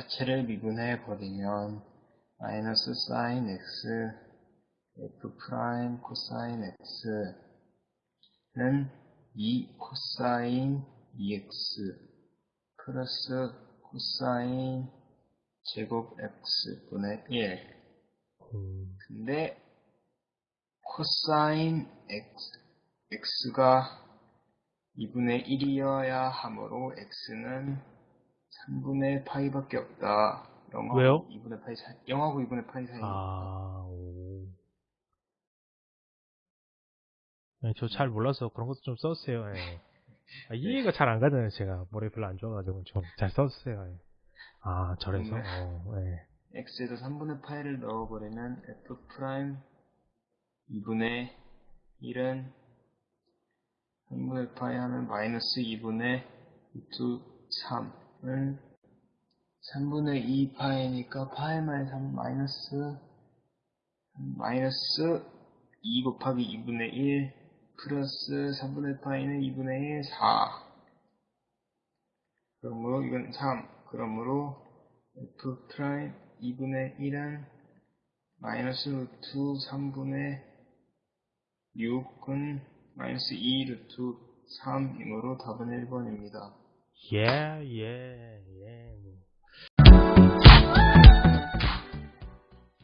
자체를 미분해 버리면 마이너스 사인 x f prime 코사인 x는 2 코사인 2x 플러스 코사인 제곱 x분의 1 음, 근데 코사인 x, x가 2분의 1이어야 하므로 x는 3분의 파이밖에 없다. 0하고 왜요? 2분의 파이 사이, 0하고 2분의 파이 사이. 아, 오. 네, 저잘 몰라서 그런 것도 좀 써주세요. 예. 아, 이해가 잘 안 가잖아요, 제가. 머리 별로 안 좋아가지고 좀 잘 써주세요. 예. 아, 저래서? 네. 어, 예. x에도 3분의 파이를 넣어버리면 f prime 2분의 1은 3분의 파이 하면 마이너스 2분의 루트 3 은 3분의 2 파이니까 파이 마이너스 3 마이너스 마이너스 2 곱하기 2분의 1 플러스 3분의 파이는 2분의 1 4 그러므로 이건 3 그러므로 f prime 2분의 1은 마이너스 루트 3분의 6은 마이너스 2 루트 3이므로 답은 1번입니다. 예, 예, 예.